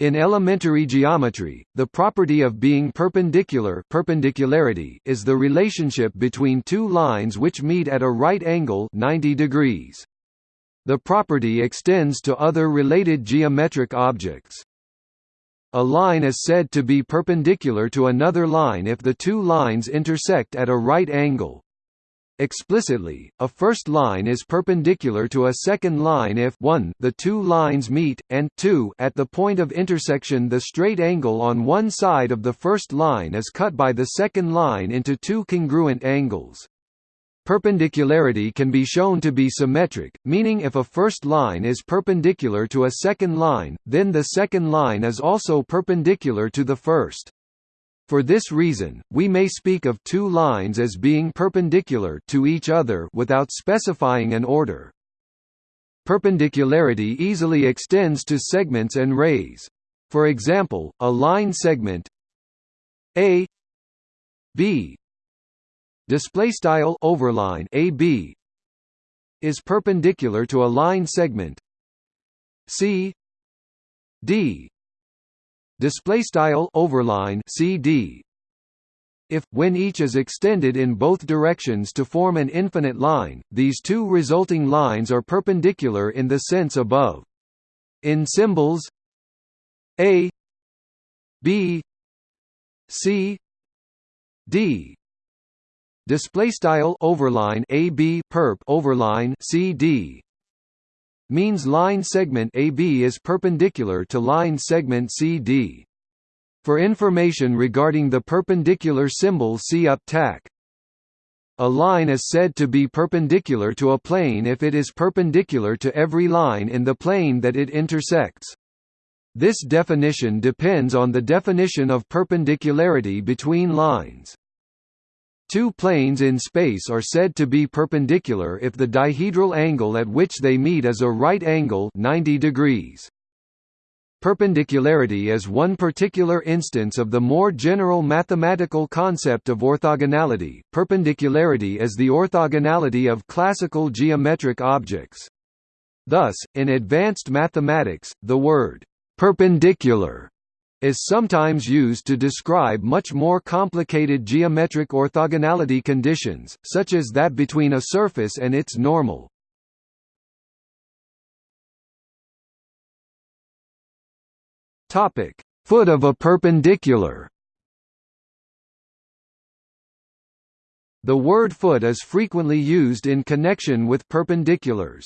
In elementary geometry, the property of being perpendicular perpendicularity is the relationship between two lines which meet at a right angle 90 degrees. The property extends to other related geometric objects. A line is said to be perpendicular to another line if the two lines intersect at a right angle. Explicitly, a first line is perpendicular to a second line if 1 the two lines meet, and 2 at the point of intersection the straight angle on one side of the first line is cut by the second line into two congruent angles. Perpendicularity can be shown to be symmetric, meaning if a first line is perpendicular to a second line, then the second line is also perpendicular to the first. For this reason, we may speak of two lines as being perpendicular to each other without specifying an order. Perpendicularity easily extends to segments and rays. For example, a line segment A B display style overline AB is perpendicular to a line segment C D display style overline CD if when each is extended in both directions to form an infinite line these two resulting lines are perpendicular in the sense above. In symbols a b c d. Display style overline ab perp overline cd means line segment AB is perpendicular to line segment CD. For information regarding the perpendicular symbol see up tack. A line is said to be perpendicular to a plane if it is perpendicular to every line in the plane that it intersects. This definition depends on the definition of perpendicularity between lines. Two planes in space are said to be perpendicular if the dihedral angle at which they meet is a right angle 90 degrees. Perpendicularity is one particular instance of the more general mathematical concept of orthogonality. Perpendicularity is the orthogonality of classical geometric objects. Thus, in advanced mathematics, the word perpendicular is sometimes used to describe much more complicated geometric orthogonality conditions, such as that between a surface and its normal. Topic: Foot of a perpendicular The word foot is frequently used in connection with perpendiculars.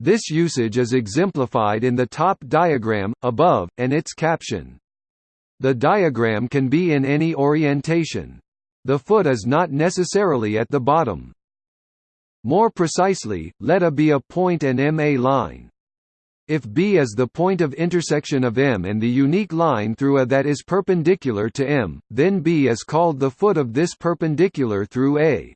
This usage is exemplified in the top diagram, above, and its caption. The diagram can be in any orientation. The foot is not necessarily at the bottom. More precisely, let A be a point and M a line. If B is the point of intersection of M and the unique line through A that is perpendicular to M, then B is called the foot of this perpendicular through A.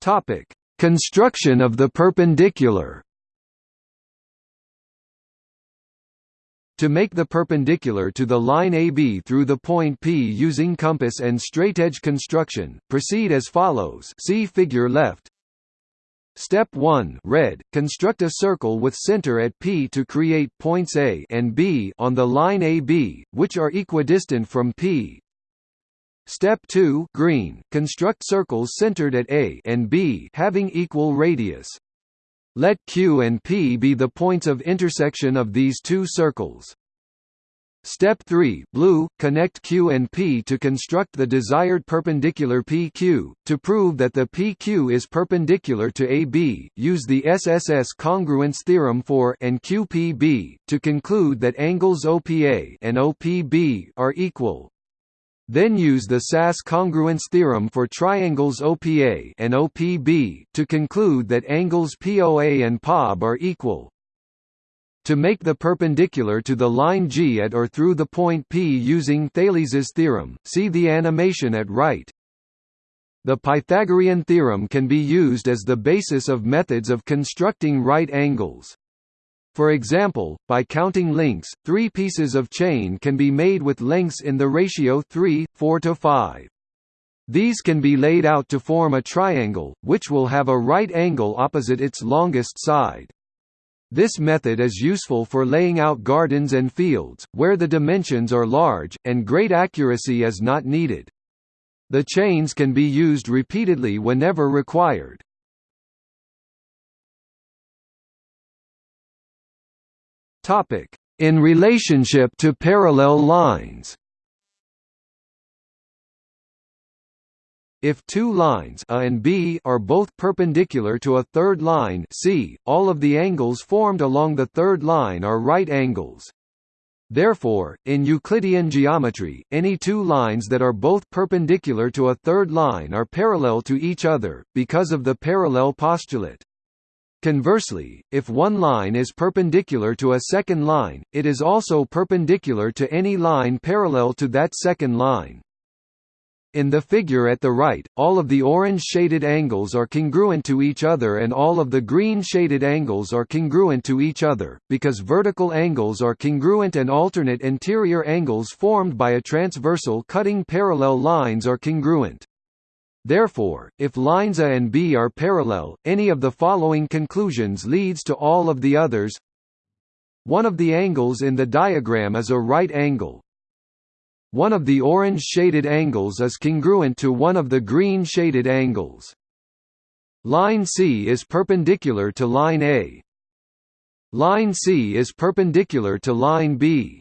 Topic: Construction of the perpendicular. To make the perpendicular to the line AB through the point P using compass and straightedge construction, proceed as follows see figure left. Step 1 red, construct a circle with center at P to create points A and B on the line AB, which are equidistant from P. Step 2 green, construct circles centered at A and B having equal radius. Let Q and P be the points of intersection of these two circles. Step 3 blue, connect Q and P to construct the desired perpendicular PQ. To prove that the PQ is perpendicular to AB, use the SSS congruence theorem for and QPB, to conclude that angles OPA and OPB are equal. Then use the SAS congruence theorem for triangles OPA and OPB to conclude that angles POA and POB are equal. To make the perpendicular to the line G at or through the point P using Thales's theorem, see the animation at right. The Pythagorean theorem can be used as the basis of methods of constructing right angles. For example, by counting links, three pieces of chain can be made with lengths in the ratio 3, 4 to 5. These can be laid out to form a triangle, which will have a right angle opposite its longest side. This method is useful for laying out gardens and fields, where the dimensions are large, and great accuracy is not needed. The chains can be used repeatedly whenever required. In relationship to parallel lines If two lines A and B are both perpendicular to a third line C, all of the angles formed along the third line are right angles. Therefore, in Euclidean geometry, any two lines that are both perpendicular to a third line are parallel to each other, because of the parallel postulate. Conversely, if one line is perpendicular to a second line, it is also perpendicular to any line parallel to that second line. In the figure at the right, all of the orange shaded angles are congruent to each other and all of the green shaded angles are congruent to each other, because vertical angles are congruent and alternate interior angles formed by a transversal cutting parallel lines are congruent. Therefore, if lines A and B are parallel, any of the following conclusions leads to all of the others. One of the angles in the diagram is a right angle, one of the orange shaded angles is congruent to one of the green shaded angles. Line C is perpendicular to line A. Line C is perpendicular to line B.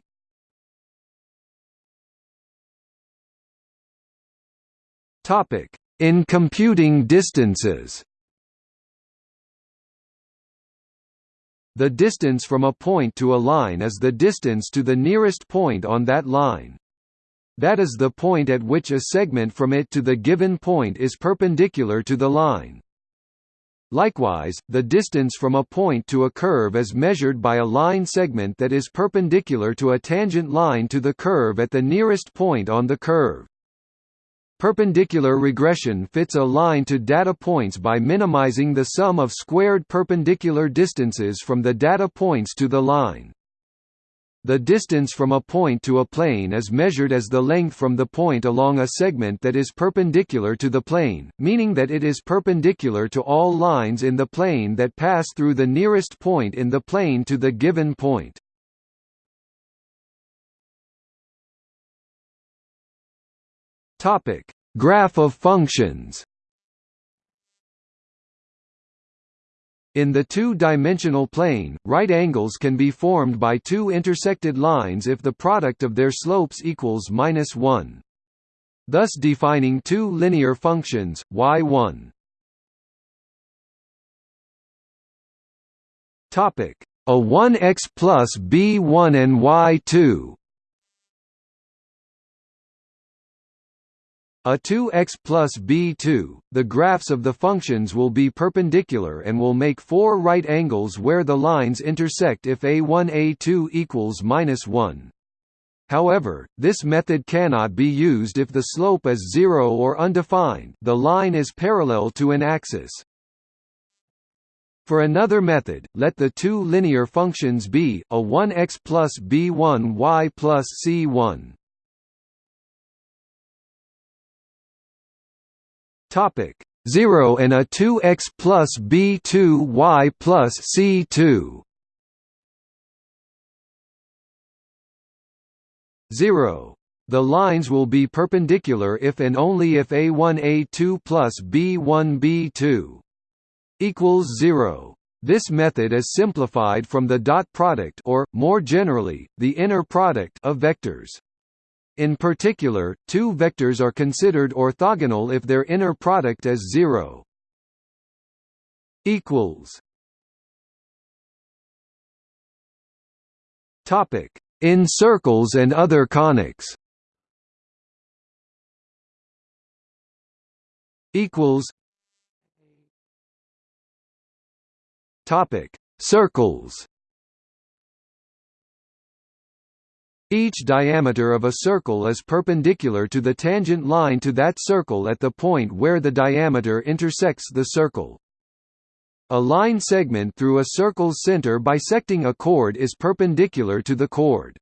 Topic: In computing distances. The distance from a point to a line is the distance to the nearest point on that line. That is the point at which a segment from it to the given point is perpendicular to the line. Likewise, the distance from a point to a curve is measured by a line segment that is perpendicular to a tangent line to the curve at the nearest point on the curve. Perpendicular regression fits a line to data points by minimizing the sum of squared perpendicular distances from the data points to the line. The distance from a point to a plane is measured as the length from the point along a segment that is perpendicular to the plane, meaning that it is perpendicular to all lines in the plane that pass through the nearest point in the plane to the given point. Graph of functions. In the two-dimensional plane, right angles can be formed by two intersected lines if the product of their slopes equals minus 1. Thus defining two linear functions, y1 Topic: a 1x plus b1 and y2 A 2x plus b2, the graphs of the functions will be perpendicular and will make four right angles where the lines intersect if a1 a2 equals minus 1. However, this method cannot be used if the slope is zero or undefined the line is parallel to an axis. For another method, let the two linear functions be, a 1x plus b1 y plus c1 Topic 0 and a 2x plus b2 y plus c2 0 the lines will be perpendicular if and only if a1 a2 plus b1 b2 equals 0. This method is simplified from the dot product or, more generally, the inner product of vectors. In particular, two vectors are considered orthogonal if their inner product is zero. Equals. Topic: In circles and other conics. Equals. Topic: Circles. Each diameter of a circle is perpendicular to the tangent line to that circle at the point where the diameter intersects the circle. A line segment through a circle's center bisecting a chord is perpendicular to the chord.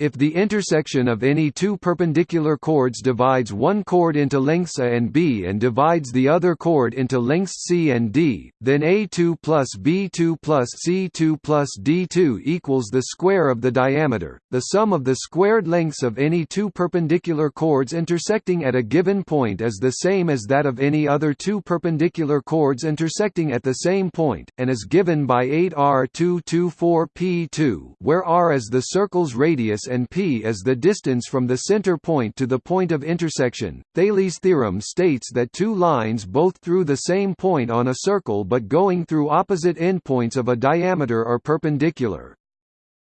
If the intersection of any two perpendicular chords divides one chord into lengths A and B and divides the other chord into lengths C and D, then A2 plus B2 plus C2 plus D2 equals the square of the diameter. The sum of the squared lengths of any two perpendicular chords intersecting at a given point is the same as that of any other two perpendicular chords intersecting at the same point, and is given by 8r224p2, where r is the circle's radius and p is the distance from the center point to the point of intersection. Thales' theorem states that two lines both through the same point on a circle but going through opposite endpoints of a diameter are perpendicular.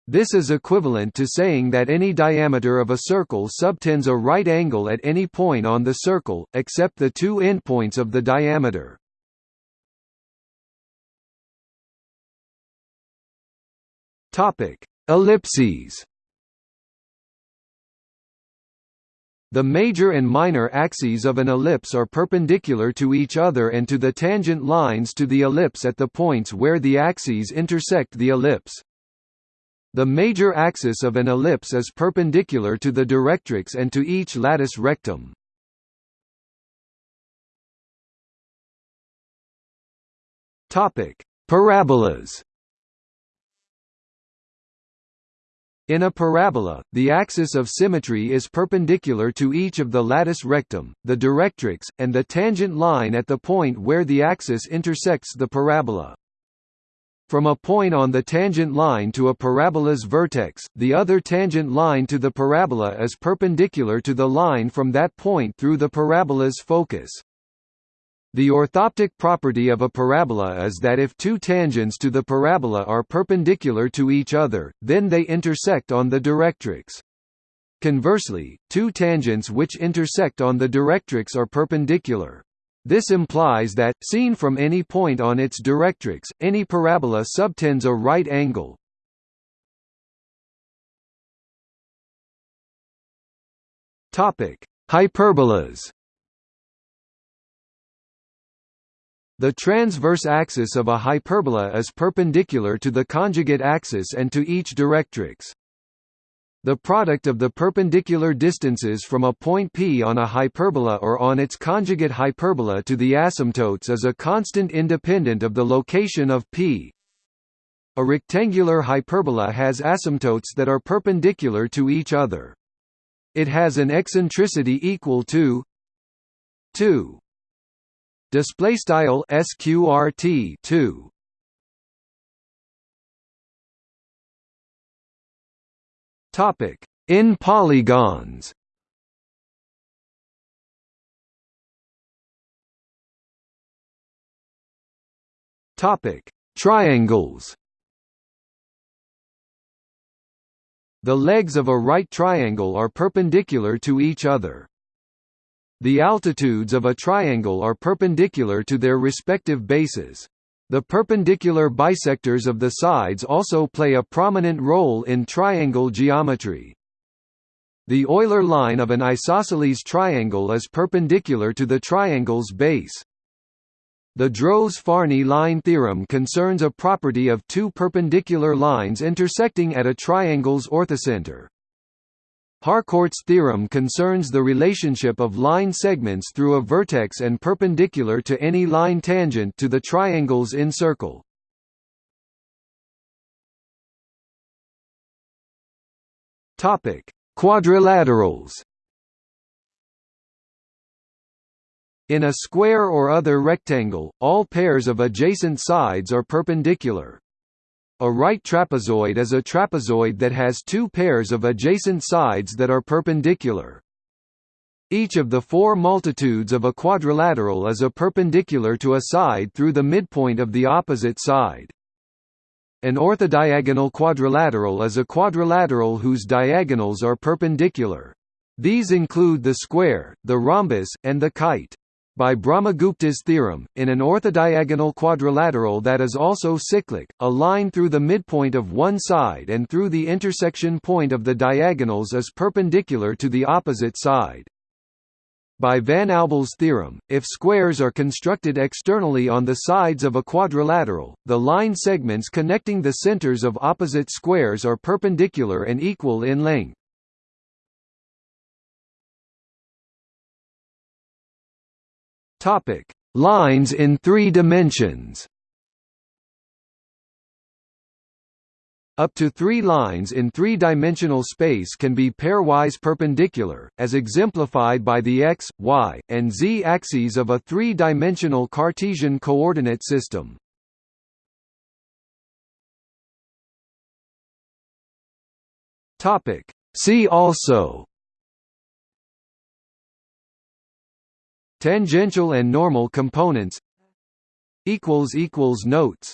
This is equivalent to saying that any diameter of a circle subtends a right angle at any point on the circle, except the two endpoints of the diameter. Ellipses The major and minor axes of an ellipse are perpendicular to each other and to the tangent lines to the ellipse at the points where the axes intersect the ellipse. The major axis of an ellipse is perpendicular to the directrix and to each latus rectum. Parabolas In a parabola, the axis of symmetry is perpendicular to each of the latus rectum, the directrix, and the tangent line at the point where the axis intersects the parabola. From a point on the tangent line to a parabola's vertex, the other tangent line to the parabola is perpendicular to the line from that point through the parabola's focus. The orthoptic property of a parabola is that if two tangents to the parabola are perpendicular to each other, then they intersect on the directrix. Conversely, two tangents which intersect on the directrix are perpendicular. This implies that, seen from any point on its directrix, any parabola subtends a right angle. Hyperbolas The transverse axis of a hyperbola is perpendicular to the conjugate axis and to each directrix. The product of the perpendicular distances from a point P on a hyperbola or on its conjugate hyperbola to the asymptotes is a constant independent of the location of P. A rectangular hyperbola has asymptotes that are perpendicular to each other. It has an eccentricity equal to 2 display style sqrt 2 topic in polygons. Topic triangles. The legs of a right triangle are perpendicular to each other. The altitudes of a triangle are perpendicular to their respective bases. The perpendicular bisectors of the sides also play a prominent role in triangle geometry. The Euler line of an isosceles triangle is perpendicular to the triangle's base. The Droz-Farny line theorem concerns a property of two perpendicular lines intersecting at a triangle's orthocenter. Harcourt's theorem concerns the relationship of line segments through a vertex and perpendicular to any line tangent to the triangle's incircle. Topic: Quadrilaterals. In a square or other rectangle, all pairs of adjacent sides are perpendicular. A right trapezoid is a trapezoid that has two pairs of adjacent sides that are perpendicular. Each of the four maltitudes of a quadrilateral is a perpendicular to a side through the midpoint of the opposite side. An orthodiagonal quadrilateral is a quadrilateral whose diagonals are perpendicular. These include the square, the rhombus, and the kite. By Brahmagupta's theorem, in an orthodiagonal quadrilateral that is also cyclic, a line through the midpoint of one side and through the intersection point of the diagonals is perpendicular to the opposite side. By Van Aubel's theorem, if squares are constructed externally on the sides of a quadrilateral, the line segments connecting the centers of opposite squares are perpendicular and equal in length. Topic: Lines in 3 dimensions. Up to three lines in three-dimensional space can be pairwise perpendicular, as exemplified by the x, y, and z axes of a three-dimensional Cartesian coordinate system. See also Tangential and normal components. Notes